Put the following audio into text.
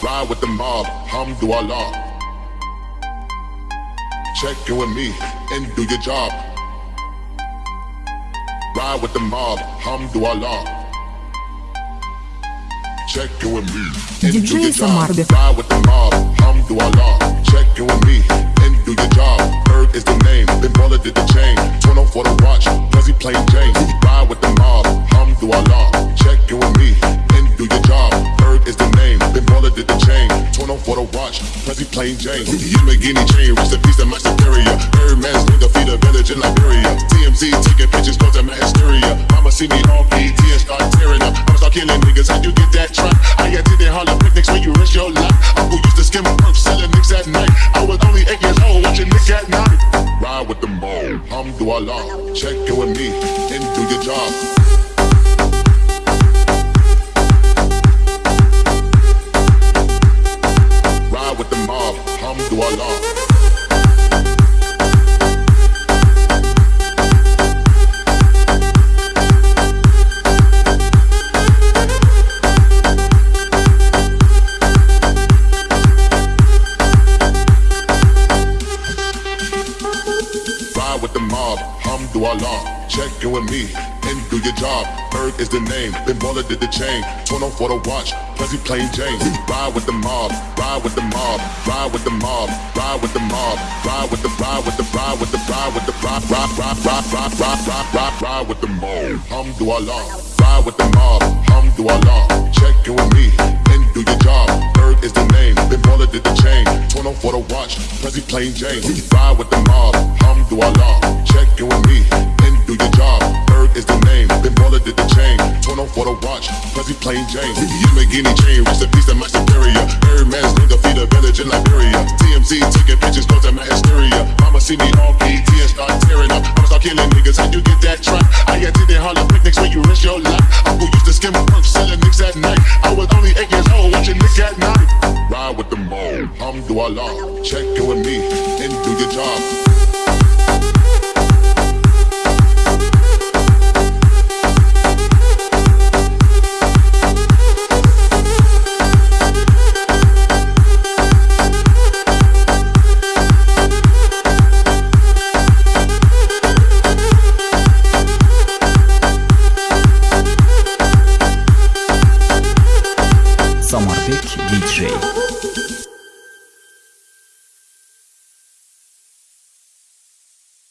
Ride with the mob, hamdulillah. Check in with me and do your job. Ride with the mob, hamdulillah. Check in with me and do your job. Ride with the mob. Check in with me and do your job. For the watch, Prezi plain Jane. Yamagini chain, rest in peace to my superior. Birdman's nigga feed a village in Liberia. TMZ taking pictures, cause I'm a hysteria. Mama see me on PT and start tearing up. I'ma start killing niggas, how you get that truck? I attended Harlem picnics when you risk your life. Uncle used to skim a perk, selling nicks at night. I was only eight years old, watching Nick at night. Ride with the ball, hamdulillah. Check in with me and do your job. with the mob, hum do Allah. Check in with me and do your job. Berg is the name, then baller did the chain. Turn on for the watch, Prezi plain Jane. Ride with the mob, ride with the mob, ride with the mob, ride with the mob, ride with the ride with the ride with the ride with the ride ride ride ride ride ride ride ride ride with the mob. Hamdulillah, ride with the mob, hamdulillah. Check in with me and do your job. Berg is the name, then baller did the chain. Turn on for the watch, Prezi plain Jane. Ride with the mob, hamdulillah. Watch, Prezi plain Jane. Yamagini chain, rest in peace to my superior. Birdman's nigga feed a village in Liberia. TMZ taking pictures, cause I'm a hysteria. Mama see me on PT and start tearing up. I'ma start killing niggas, how you get that truck? I attended Harlem picnics when you risk your life. Uncle used to skim perk, selling nicks at night. I was only eight years old, watching Nick at night. Ride with the mob, hamdulillah. Check in with me